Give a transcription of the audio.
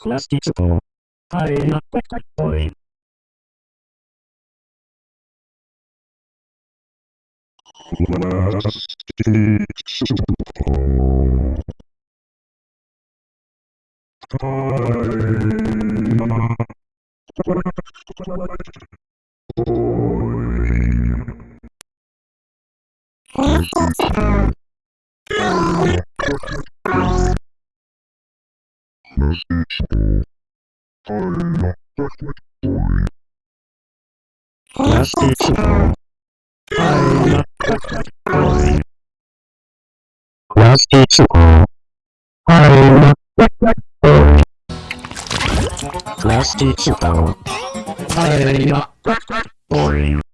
Plasticspo. Paella peccattoi. Plasticspo. Paella. Plasticspo. darkness eats all. I am a backward boy. Yes, it's all. I am a backward boy. Yes, it's all. I am a backward boy. Yes, it's all. I am a backward boy.